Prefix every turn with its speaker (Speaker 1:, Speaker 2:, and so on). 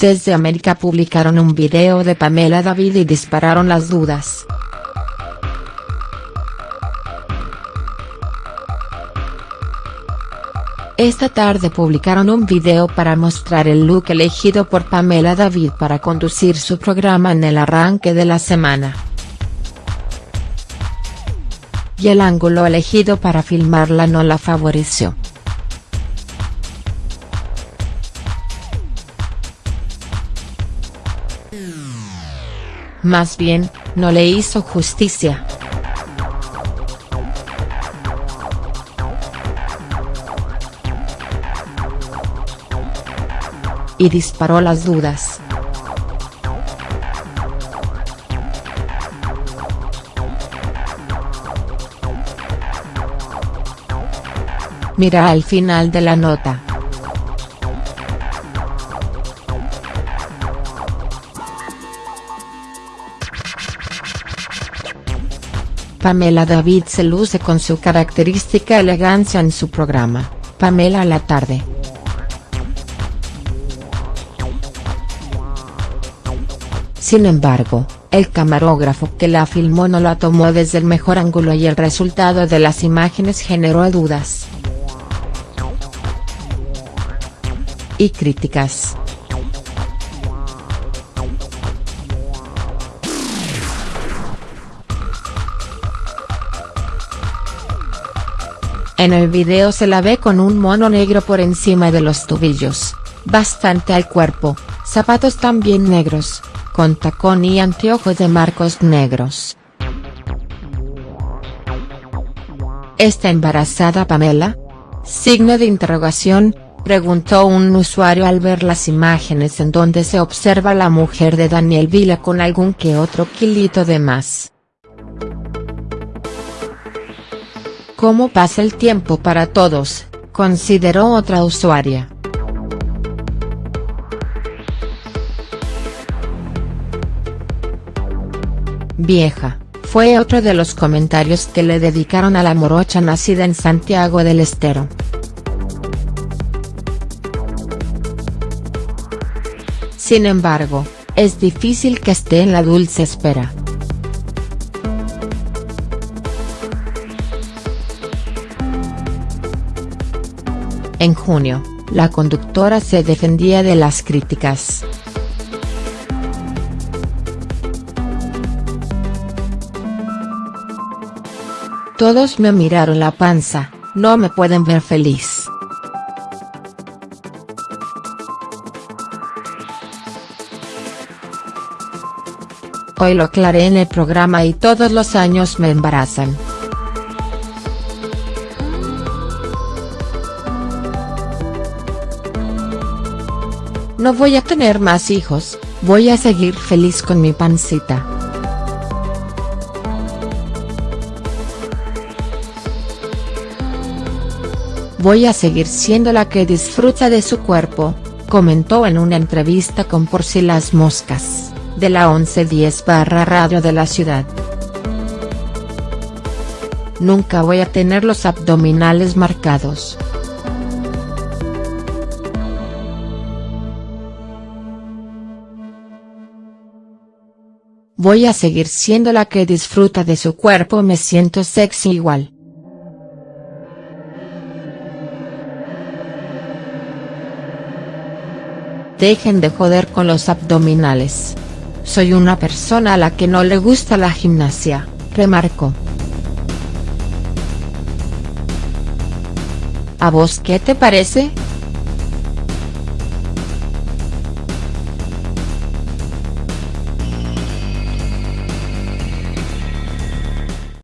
Speaker 1: Desde América publicaron un video de Pamela David y dispararon las dudas. Esta tarde publicaron un video para mostrar el look elegido por Pamela David para conducir su programa en el arranque de la semana. Y el ángulo elegido para filmarla no la favoreció. Más bien, no le hizo justicia. y disparó las dudas. Mira al final de la nota. Pamela David se luce con su característica elegancia en su programa, Pamela a la tarde. Sin embargo, el camarógrafo que la filmó no la tomó desde el mejor ángulo y el resultado de las imágenes generó dudas. Y críticas. En el video se la ve con un mono negro por encima de los tobillos, bastante al cuerpo, zapatos también negros, con tacón y anteojos de marcos negros. ¿Está embarazada Pamela? Signo de interrogación, preguntó un usuario al ver las imágenes en donde se observa la mujer de Daniel Vila con algún que otro kilito de más. ¿Cómo pasa el tiempo para todos?, consideró otra usuaria. Vieja, fue otro de los comentarios que le dedicaron a la morocha nacida en Santiago del Estero. Sin embargo, es difícil que esté en la dulce espera. En junio, la conductora se defendía de las críticas. Todos me miraron la panza, no me pueden ver feliz. Hoy lo aclaré en el programa y todos los años me embarazan. No voy a tener más hijos, voy a seguir feliz con mi pancita. Voy a seguir siendo la que disfruta de su cuerpo, comentó en una entrevista con Por si las moscas, de la 1110 barra radio de la ciudad. Nunca voy a tener los abdominales marcados. Voy a seguir siendo la que disfruta de su cuerpo me siento sexy igual. Dejen de joder con los abdominales. Soy una persona a la que no le gusta la gimnasia, remarcó. ¿A vos qué te parece?.